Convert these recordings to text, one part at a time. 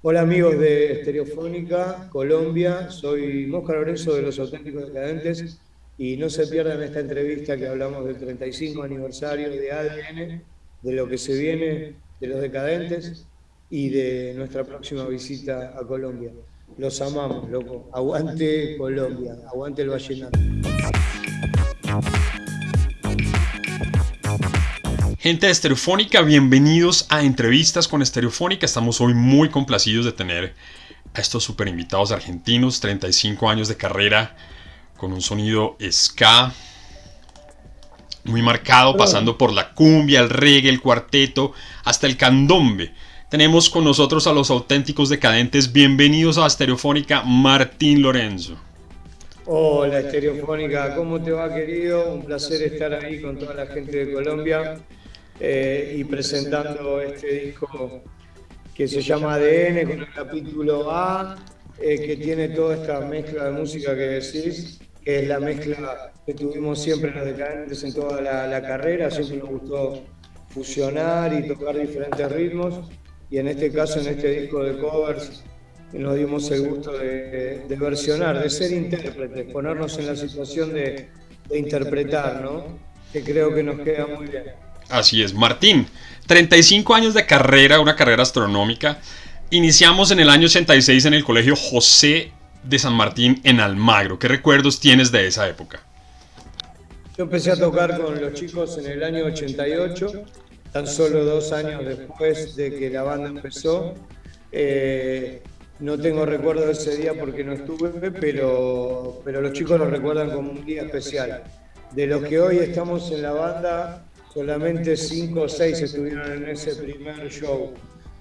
Hola amigos de Estereofónica, Colombia, soy Mosca Lorenzo de Los Auténticos Decadentes y no se pierdan esta entrevista que hablamos del 35 aniversario de ADN, de lo que se viene de los decadentes y de nuestra próxima visita a Colombia. Los amamos, loco. Aguante Colombia, aguante el vallenato. Gente de Estereofónica, bienvenidos a Entrevistas con Estereofónica. Estamos hoy muy complacidos de tener a estos super invitados argentinos, 35 años de carrera, con un sonido ska muy marcado, pasando por la cumbia, el reggae, el cuarteto, hasta el candombe. Tenemos con nosotros a los auténticos decadentes. Bienvenidos a Estereofónica, Martín Lorenzo. Hola Estereofónica, ¿cómo te va querido? Un placer estar ahí con toda la gente de Colombia. Eh, y presentando este disco que se llama ADN con el capítulo A, eh, que tiene toda esta mezcla de música que decís, que es la mezcla que tuvimos siempre los decadentes en toda la, carrera, siempre nos gustó fusionar y tocar diferentes ritmos, y en este caso, en este disco de covers, nos dimos el gusto de, versionar, de ser intérpretes, ponernos en la situación de, de interpretar, ¿no? que creo que nos queda muy bien. Así es, Martín, 35 años de carrera, una carrera astronómica. Iniciamos en el año 86 en el Colegio José de San Martín en Almagro. ¿Qué recuerdos tienes de esa época? Yo empecé a tocar con los chicos en el año 88, tan solo dos años después de que la banda empezó. Eh, no tengo recuerdo de ese día porque no estuve, pero, pero los chicos lo recuerdan como un día especial. De los que hoy estamos en la banda, solamente cinco o seis estuvieron en ese primer show,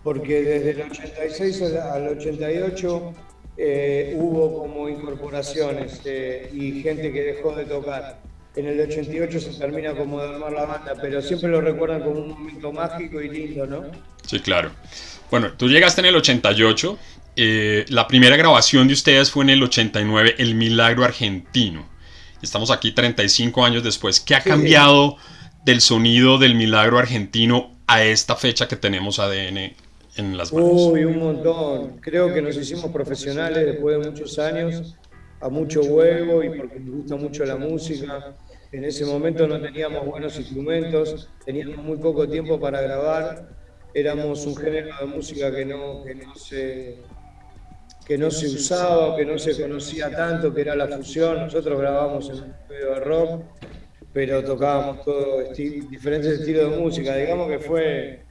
porque desde el 86 al 88 eh, hubo como incorporaciones eh, y gente que dejó de tocar. En el 88 se termina como de armar la banda, pero siempre lo recuerdan como un momento mágico y lindo, ¿no? Sí, claro. Bueno, tú llegaste en el 88, eh, la primera grabación de ustedes fue en el 89, El Milagro Argentino. Estamos aquí 35 años después. ¿Qué ha cambiado? Del sonido del milagro argentino a esta fecha que tenemos ADN en las manos? Uy, un montón. Creo que nos hicimos profesionales después de muchos años, a mucho huevo y porque nos gusta mucho la música. En ese momento no teníamos buenos instrumentos, teníamos muy poco tiempo para grabar, éramos un género de música que no, que no se que no se usaba, que no se conocía tanto, que era la fusión. Nosotros grabamos en un estudio de rock pero tocábamos todos diferentes estilos de música. Digamos que fue,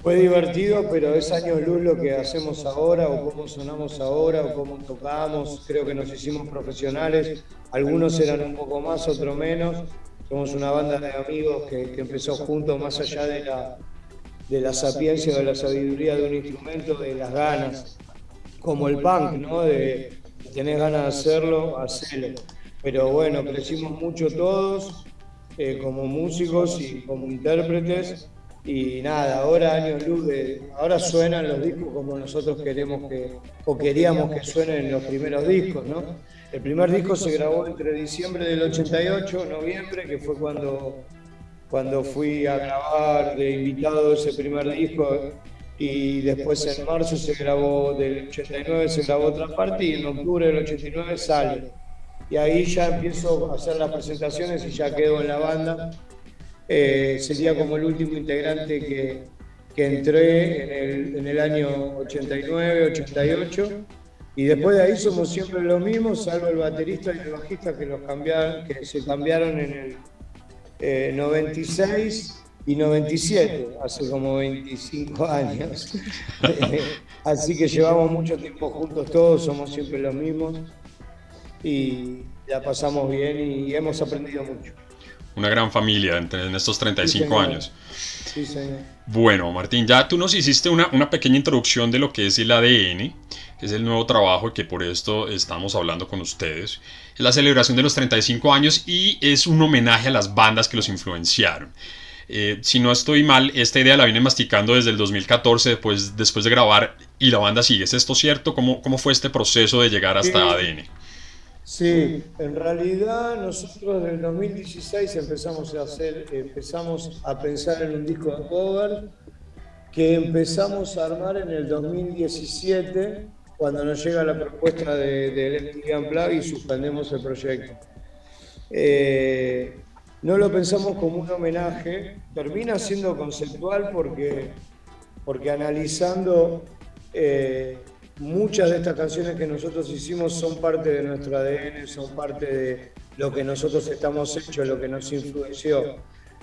fue divertido, pero es años luz lo que hacemos ahora, o cómo sonamos ahora, o cómo tocamos. Creo que nos hicimos profesionales. Algunos eran un poco más, otros menos. Somos una banda de amigos que, empezó juntos, más allá de la, de la sapiencia o de la sabiduría de un instrumento, de las ganas. Como el punk, ¿no? De, tener ganas de hacerlo, hacerlo pero bueno, crecimos mucho todos eh, como músicos y como intérpretes. y nada, ahora años luz de, ahora suenan los discos como nosotros queremos que, o queríamos que suenen los primeros discos, ¿no? El primer disco se grabó entre diciembre del 88, noviembre, que fue cuando, cuando fui a grabar de invitado ese primer disco y después en marzo se grabó, del 89 se grabó otra parte y en octubre del 89 sale y ahí ya empiezo a hacer las presentaciones y ya quedo en la banda. Eh, sería como el último integrante que, que entré en el, en el, año 89, 88. Y después de ahí somos siempre los mismos, salvo el baterista y el bajista que, los cambiaron, que se cambiaron en el 96 eh, y 97, hace como 25 años. Así que llevamos mucho tiempo juntos todos, somos siempre los mismos y la pasamos bien y hemos aprendido mucho. Una gran familia en estos 35 años. Sí, señor. Bueno, Martín, ya tú nos hiciste una, una, pequeña introducción de lo que es el ADN, que es el nuevo trabajo que por esto estamos hablando con ustedes. Es la celebración de los 35 años y es un homenaje a las bandas que los influenciaron. Eh, si no estoy mal, esta idea la vine masticando desde el 2014, después, después de grabar, y la banda sigue. ¿Es esto cierto? ¿Cómo, cómo fue este proceso de llegar hasta ADN? Sí, en realidad nosotros en el 2016 empezamos a hacer, empezamos a pensar en un disco de cover que empezamos a armar en el 2017, cuando nos llega la propuesta del de, Plug y suspendemos el proyecto. Eh, no lo pensamos como un homenaje, termina siendo conceptual porque, porque analizando eh, muchas de estas canciones que nosotros hicimos son parte de nuestro ADN, son parte de lo que nosotros estamos hechos, lo que nos influenció.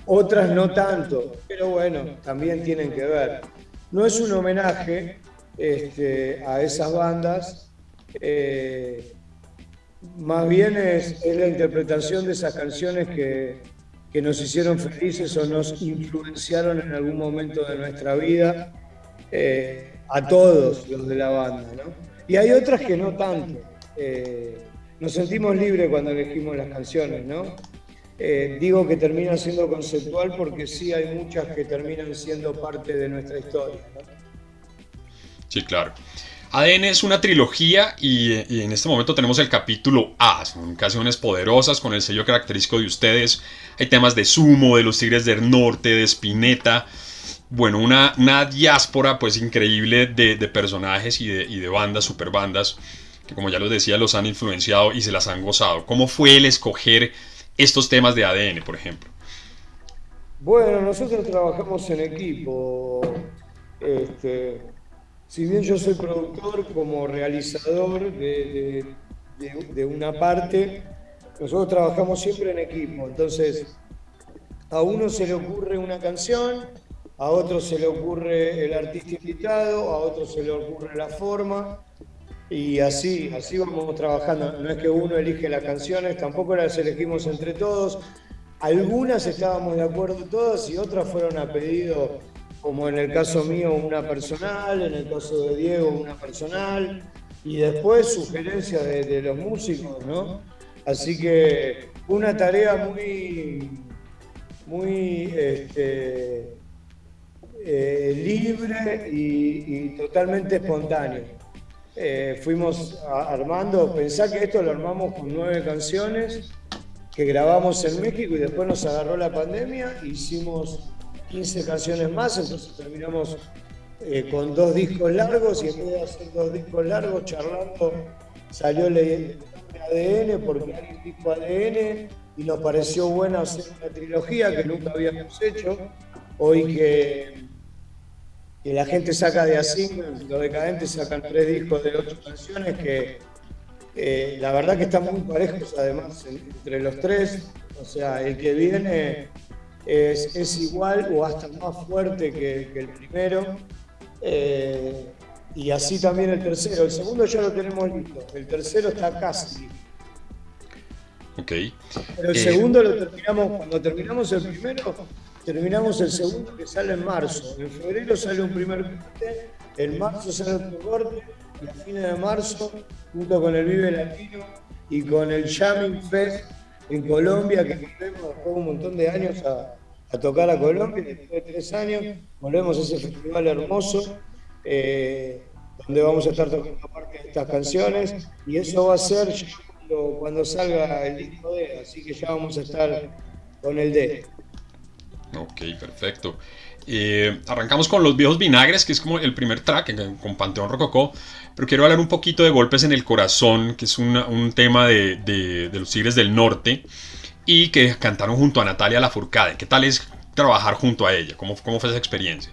Otras no tanto, pero bueno, también tienen que ver. No es un homenaje este, a esas bandas, eh, más bien es, la interpretación de esas canciones que, que nos hicieron felices o nos influenciaron en algún momento de nuestra vida. Eh, a todos los de la banda, ¿no? Y hay otras que no tanto. Eh, nos sentimos libres cuando elegimos las canciones, ¿no? Eh, digo que termina siendo conceptual porque sí hay muchas que terminan siendo parte de nuestra historia. ¿no? Sí, claro. ADN es una trilogía y, en este momento tenemos el capítulo A, son canciones poderosas con el sello característico de ustedes. Hay temas de Sumo, de los Tigres del Norte, de Spinetta bueno, una, una diáspora pues increíble de, personajes y de, y de bandas, super bandas, que como ya los decía, los han influenciado y se las han gozado. ¿Cómo fue el escoger estos temas de ADN, por ejemplo? Bueno, nosotros trabajamos en equipo. Este, si bien yo soy productor como realizador de, de, una parte, nosotros trabajamos siempre en equipo. Entonces, a uno se le ocurre una canción, a otro se le ocurre el artista invitado, a otro se le ocurre la forma, y así, así vamos trabajando. No es que uno elige las canciones, tampoco las elegimos entre todos. Algunas estábamos de acuerdo todas y otras fueron a pedido, como en el caso mío, una personal, en el caso de Diego, una personal, y después sugerencias de, los músicos, ¿no? Así que una tarea muy, muy este, eh, libre y, totalmente espontáneo. Eh, fuimos armando, pensá que esto lo armamos con nueve canciones que grabamos en México y después nos agarró la pandemia, hicimos 15 canciones más, entonces terminamos eh, con dos discos largos y en vez de hacer dos discos largos charlando salió el ADN porque alguien dijo ADN y nos pareció bueno hacer una trilogía que nunca habíamos hecho. Hoy que y la gente saca de así, los decadentes sacan tres discos de ocho canciones que eh, la verdad que están muy parejos además entre los tres, o sea, el que viene es, igual o hasta más fuerte que, el primero. Eh, y así también el tercero. El segundo ya lo tenemos listo. El tercero está casi Ok. Pero el eh, segundo lo terminamos, cuando terminamos el primero, terminamos el segundo que sale en marzo. En febrero sale un primer corte, en marzo sale otro corte, y a fines de marzo, junto con el Vive Latino y con el Jamming Fest en Colombia, que volvemos después de un montón de años a, tocar a Colombia, después de tres años, volvemos a ese festival hermoso. Eh, donde vamos a estar tocando parte de estas canciones y eso va a ser cuando, cuando salga el disco D, así que ya vamos a estar con el D. Ok, perfecto. Eh, arrancamos con Los Viejos Vinagres, que es como el primer track con Panteón Rococó, pero quiero hablar un poquito de Golpes en el Corazón, que es un tema de, los Tigres del Norte y que cantaron junto a Natalia Lafourcade. ¿Qué tal es trabajar junto a ella? ¿Cómo, cómo fue esa experiencia?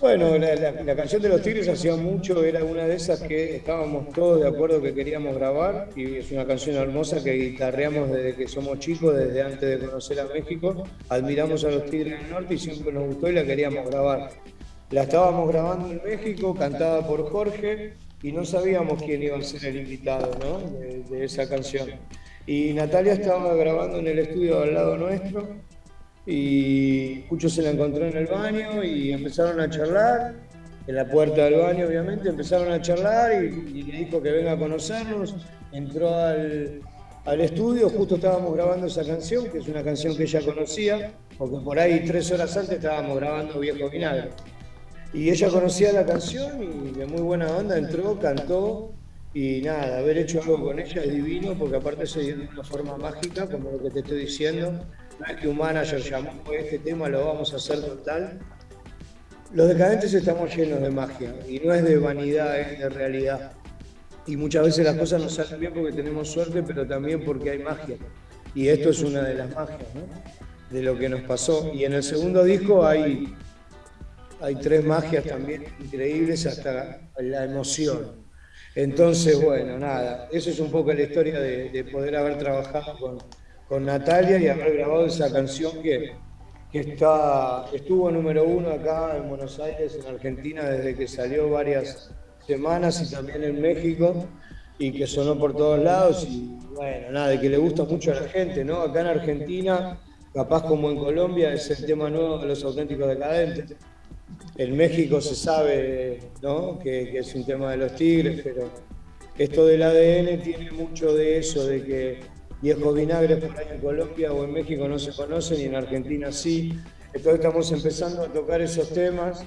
Bueno, la, canción de los Tigres hacía mucho, era una de esas que estábamos todos de acuerdo que queríamos grabar y es una canción hermosa que guitarreamos desde que somos chicos, desde antes de conocer a México. Admiramos a los Tigres del Norte y siempre nos gustó y la queríamos grabar. La estábamos grabando en México, cantada por Jorge y no sabíamos quién iba a ser el invitado de, de esa canción. Y Natalia estaba grabando en el estudio al lado nuestro y Cucho se la encontró en el baño y empezaron a charlar, en la puerta del baño obviamente, empezaron a charlar y, le dijo que venga a conocernos, entró al, estudio, justo estábamos grabando esa canción, que es una canción que ella conocía, porque por ahí tres horas antes estábamos grabando Viejo Vinagre. Y ella conocía la canción y de muy buena onda entró, cantó. Y nada, haber hecho algo con ella es divino porque aparte se dio de una forma mágica, como lo que te estoy diciendo, que un manager llamó este tema, lo vamos a hacer total. Los decadentes estamos llenos de magia y no es de vanidad, es de realidad. Y muchas veces las cosas no salen bien porque tenemos suerte, pero también porque hay magia. Y esto es una de las magias, ¿no? De lo que nos pasó. Y en el segundo disco hay, hay tres magias también increíbles hasta la emoción. Entonces, bueno, nada, eso es un poco la historia de, poder haber trabajado con, con Natalia y haber grabado esa canción que, que está, estuvo número uno acá en Buenos Aires, en Argentina, desde que salió varias semanas y también en México, y que sonó por todos lados, y bueno, nada, de que le gusta mucho a la gente, ¿no? Acá en Argentina, capaz como en Colombia, es el tema nuevo de los auténticos decadentes. En México se sabe, ¿no? Que, que es un tema de los tigres, pero esto del ADN tiene mucho de eso, de que viejos vinagres por ahí en Colombia o en México no se conocen y en Argentina sí. Entonces estamos empezando a tocar esos temas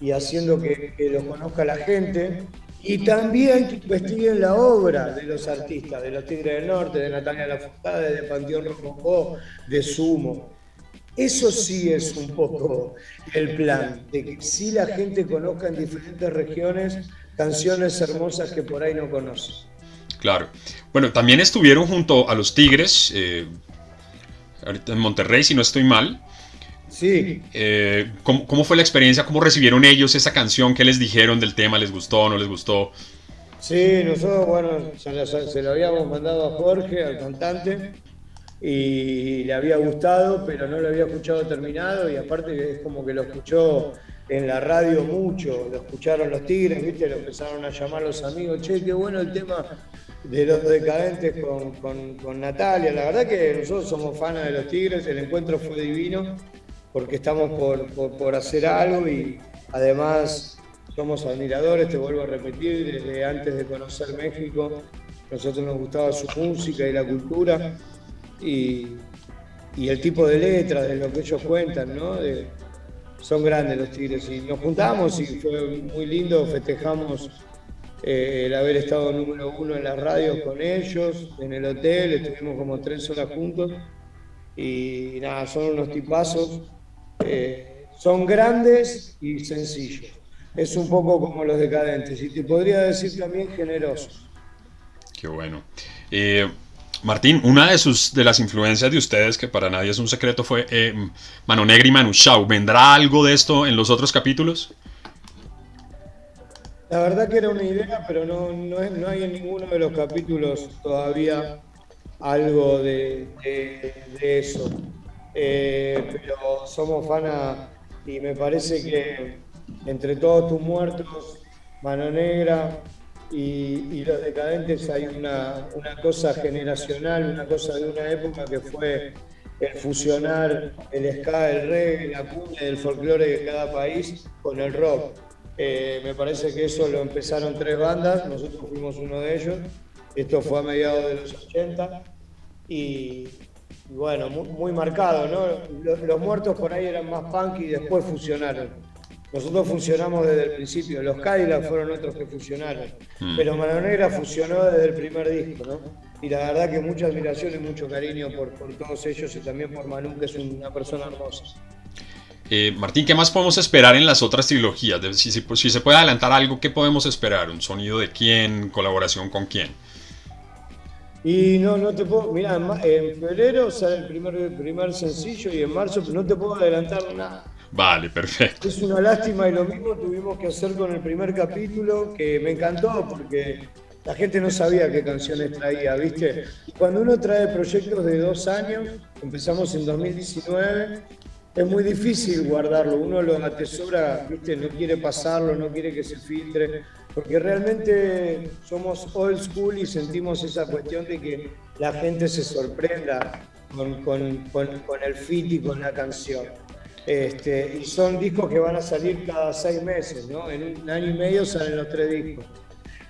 y haciendo que, los conozca la gente y también que investiguen la obra de los artistas, de los Tigres del Norte, de Natalia Lafourcade, de Panteón Rococó, de Sumo. Eso sí es un poco el plan, de que sí la gente conozca en diferentes regiones canciones hermosas que por ahí no conoce. Claro. Bueno, también estuvieron junto a los Tigres, eh, ahorita en Monterrey, si no estoy mal. Sí. Eh, ¿cómo, fue la experiencia? ¿Cómo recibieron ellos esa canción? ¿Qué les dijeron del tema? ¿Les gustó o no les gustó? Sí, nosotros, bueno, se lo, habíamos mandado a Jorge, al cantante, y le había gustado, pero no lo había escuchado terminado, y aparte es como que lo escuchó en la radio mucho, lo escucharon los Tigres, ¿viste? Lo empezaron a llamar los amigos, che, qué bueno el tema de los decadentes con, Natalia. La verdad que nosotros somos fans de los Tigres, el encuentro fue divino porque estamos por, hacer algo y además somos admiradores, te vuelvo a repetir, desde antes de conocer México, nosotros nos gustaba su música y la cultura y, el tipo de letras, de lo que ellos cuentan, ¿no? son grandes los Tigres y nos juntamos y fue muy lindo, festejamos eh, el haber estado número uno en las radios con ellos, en el hotel, estuvimos como tres horas juntos y nada, son unos tipazos, eh, son grandes y sencillos. Es un poco como los decadentes y te podría decir también generosos. Qué bueno. Eh, Martín, una de, sus, de las influencias de ustedes, que para nadie es un secreto, fue Mano Negra y Manu Chao. ¿Vendrá algo de esto en los otros capítulos? La verdad que era una idea, pero no, no, hay en ninguno de los capítulos todavía algo de, eso. Eh, pero somos fans y me parece que entre todos tus muertos, Mano Negra y, los decadentes hay una, una, cosa generacional, una cosa de una época que fue el fusionar el ska, el reggae, la cumbia, el folclore de cada país con el rock eh, me parece que eso lo empezaron tres bandas, nosotros fuimos uno de ellos. Esto fue a mediados de los 80 y, bueno, muy, marcado, ¿no? Los, muertos por ahí eran más punk y después fusionaron. Nosotros funcionamos desde el principio, los Cadillacs fueron otros que fusionaron, mm. pero Mano Negra fusionó desde el primer disco, ¿no? Y la verdad que mucha admiración y mucho cariño por, por todos ellos y también por Manu, que es una persona hermosa. Eh, Martín, ¿qué más podemos esperar en las otras trilogías? Si, se puede adelantar algo, ¿qué podemos esperar? ¿Un sonido de quién? ¿Colaboración con quién? Y no, no te puedo. Mira, en febrero sale el primer, primer sencillo y en marzo no te puedo adelantar nada. Vale, perfecto. Es una lástima y lo mismo tuvimos que hacer con el primer capítulo, que me encantó porque la gente no sabía qué canciones traía, ¿viste? Cuando uno trae proyectos de dos años, empezamos en 2019 es muy difícil guardarlo, uno lo atesora, ¿viste? no quiere pasarlo, no quiere que se filtre, porque realmente somos old school y sentimos esa cuestión de que la gente se sorprenda con, el fit y con la canción. Este, y son discos que van a salir cada seis meses, ¿no? En un año y medio salen los tres discos.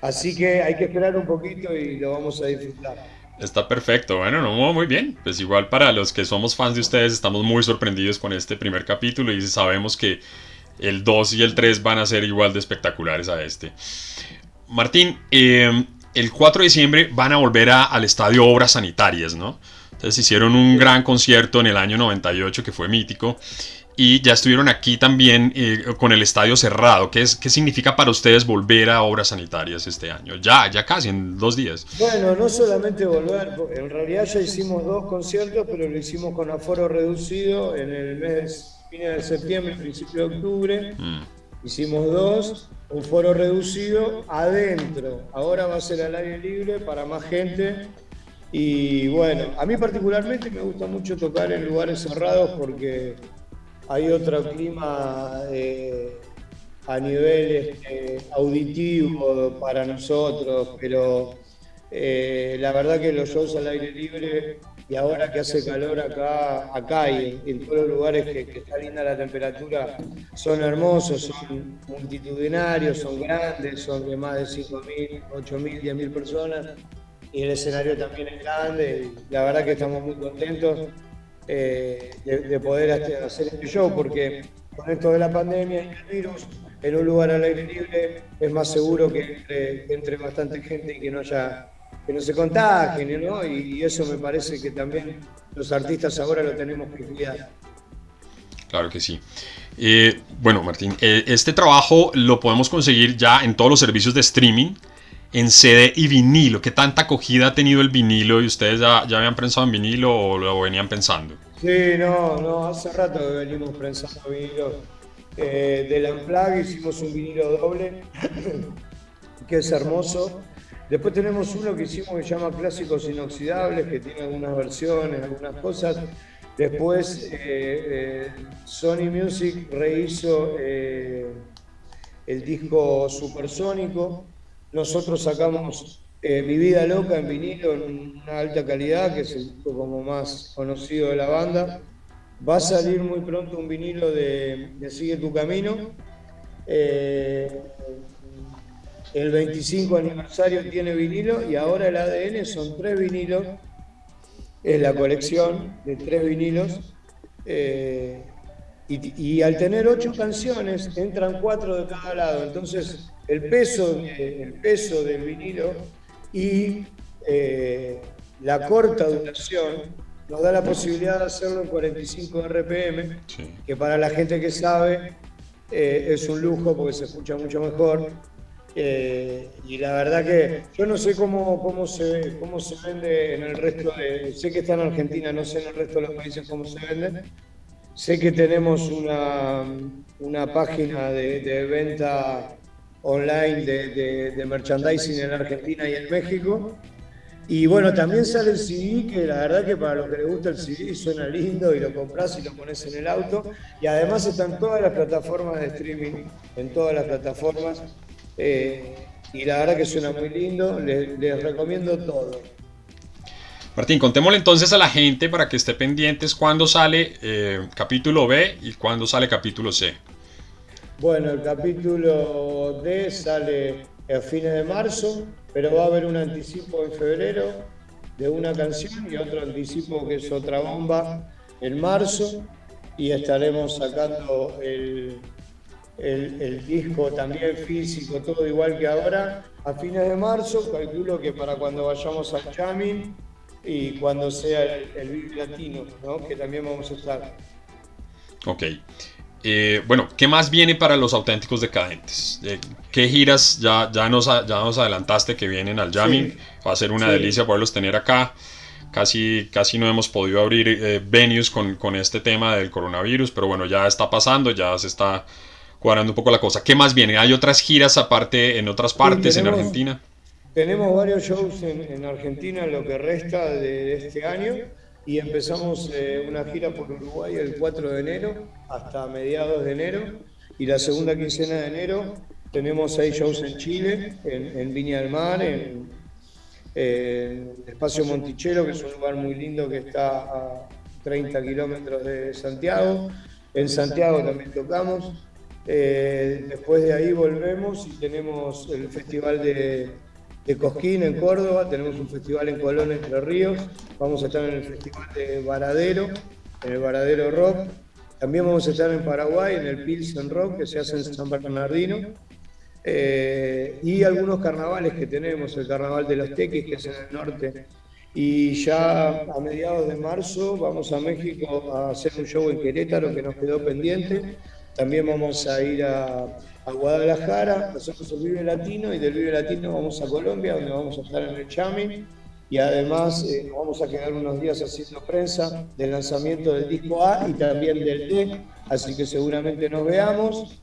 Así que hay que esperar un poquito y lo vamos a disfrutar. Está perfecto, bueno, no, muy bien. Pues igual para los que somos fans de ustedes estamos muy sorprendidos con este primer capítulo y sabemos que el 2 y el 3 van a ser igual de espectaculares a este. Martín, em, el 4 de diciembre van a volver al estadio Obras Sanitarias, ¿no? Entonces hicieron un gran concierto en el año 98 que fue mítico y ya estuvieron aquí también eh, con el estadio cerrado. ¿Qué, es, ¿Qué significa para ustedes volver a obras sanitarias este año? Ya, ya casi, en dos días. Bueno, no solamente volver, en realidad ya hicimos dos conciertos, pero lo hicimos con aforo reducido en el mes fines de septiembre, principio de octubre. Mm. Hicimos dos, un foro reducido adentro. Ahora va a ser al aire libre para más gente. Y bueno, a mí particularmente me gusta mucho tocar en lugares cerrados porque hay otro clima eh, a nivel este, auditivo para nosotros, pero eh, la verdad que los shows al aire libre y ahora que hace calor acá, acá y en, todos los lugares que, está linda la temperatura, son hermosos, son multitudinarios, son grandes, son de más de 5.000, 8.000, 10.000 personas y el escenario también es grande la verdad que estamos muy contentos eh, de, poder hacer este show, porque con esto de la pandemia y el virus, en un lugar al aire libre es más seguro que entre, bastante gente y que no haya que no se contagien, ¿no? Y, eso me parece que también los artistas ahora lo tenemos que cuidar. Claro que sí. Eh, bueno, Martín, eh, este trabajo lo podemos conseguir ya en todos los servicios de streaming en CD y vinilo. ¿Qué tanta acogida ha tenido el vinilo y ustedes ya, ya habían pensado en vinilo o lo venían pensando? Sí, no, no, hace rato que venimos pensando vinilo. Eh, del Unplug hicimos un vinilo doble, que es hermoso. Después tenemos uno que hicimos que se llama Clásicos Inoxidables, que tiene algunas versiones, algunas cosas. Después eh, eh, Sony Music rehizo el disco Supersónico, nosotros sacamos eh, Mi Vida Loca en vinilo en una alta calidad, que es el disco como más conocido de la banda. Va a salir muy pronto un vinilo de, Sigue tu Camino. Eh, el 25 aniversario tiene vinilo y ahora el ADN son tres vinilos. Es la colección de tres vinilos. Eh, y, al tener ocho canciones, entran cuatro de cada lado. Entonces, el peso, el peso del vinilo y eh, la corta duración nos da la posibilidad de hacerlo en 45 RPM, que para la gente que sabe eh, es un lujo porque se escucha mucho mejor. Eh, y la verdad que yo no sé cómo, cómo, se, cómo se vende en el resto de... Sé que está en Argentina, no sé en el resto de los países cómo se vende, Sé que tenemos una, una página de, venta online de, merchandising en Argentina y en México. Y bueno, también sale el CD, que la verdad que para los que les gusta el CD suena lindo y lo compras y lo pones en el auto. Y además están todas las plataformas de streaming, en todas las plataformas. Eh, y la verdad que suena muy lindo, les recomiendo todo. Martín, contémosle entonces a la gente para que esté pendientes cuándo sale eh, capítulo B y cuándo sale capítulo C. Bueno, el capítulo D sale a fines de marzo, pero va a haber un anticipo en febrero de una canción y otro anticipo que es otra bomba en marzo y estaremos sacando el, el, disco también físico, todo igual que ahora, a fines de marzo. Calculo que para cuando vayamos al jamming y cuando sea el, el Latino, ¿no? que también vamos a estar. Ok. Eh, bueno, ¿qué más viene para los auténticos decadentes? Eh, ¿Qué giras ya, ya, nos, ya nos adelantaste que vienen al jamming? Va a ser una delicia poderlos tener acá. Casi, casi no hemos podido abrir eh, venues con, con, este tema del coronavirus, pero bueno, ya está pasando, ya se está cuadrando un poco la cosa. ¿Qué más viene? ¿Hay otras giras aparte en otras partes, en Argentina? Tenemos varios shows en, Argentina en lo que resta de, este año y empezamos eh, una gira por Uruguay el 4 de enero hasta mediados de enero y la segunda quincena de enero tenemos seis shows en Chile, en, Viña del Mar, en, Espacio Monticello, que es un lugar muy lindo que está a 30 kilómetros de Santiago. En Santiago también tocamos. Eh, después de ahí volvemos y tenemos el Festival de, de Cosquín en Córdoba, tenemos un festival en Colón, Entre Ríos, vamos a estar en el festival de Varadero, en el Varadero Rock, también vamos a estar en Paraguay, en el Pilsen Rock, que se hace en San Bernardino, eh, y algunos carnavales que tenemos, el Carnaval de los Teques, que es en el norte, Y ya a mediados de marzo vamos a México a hacer un show en Querétaro que nos quedó pendiente. También vamos a ir a, a Guadalajara, hacemos el Vive Latino y del Vive Latino vamos a Colombia, donde vamos a estar en el Chami. Y además eh, nos vamos a quedar unos días haciendo prensa del lanzamiento del disco A y también del D, así que seguramente nos veamos.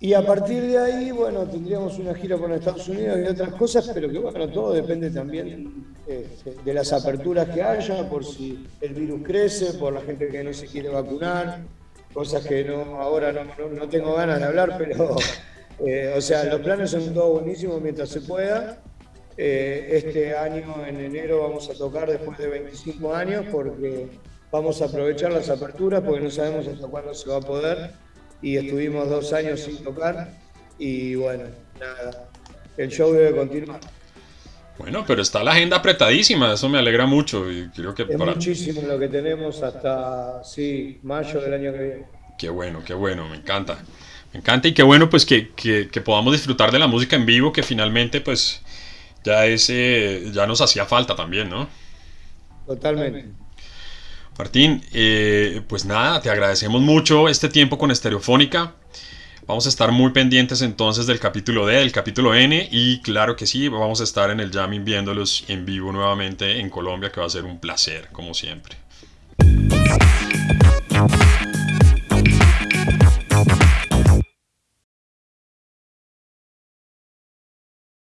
Y a partir de ahí, bueno, tendríamos una gira por Estados Unidos y otras cosas, pero que bueno, todo depende también este, de las aperturas que haya, por si el virus crece, por la gente que no se quiere vacunar, cosas que no ahora no, no, tengo ganas de hablar, pero, eh, o sea, los planes son todos buenísimos mientras se pueda. Eh, este año, en enero, vamos a tocar después de 25 años porque vamos a aprovechar las aperturas porque no sabemos hasta cuándo se va a poder y estuvimos dos años sin tocar y bueno, nada, el show debe continuar. Bueno, pero está la agenda apretadísima, eso me alegra mucho y creo que es muchísimo lo que tenemos hasta sí, mayo del año que viene. Qué bueno, qué bueno, me encanta. Me encanta y qué bueno pues que, que, podamos disfrutar de la música en vivo que finalmente pues ya ese ya nos hacía falta también, ¿no? Totalmente. Martín, eh, pues nada, te agradecemos mucho este tiempo con Estereofónica. Vamos a estar muy pendientes entonces del capítulo D, del capítulo N y claro que sí, vamos a estar en el jamming viéndolos en vivo nuevamente en Colombia que va a ser un placer como siempre.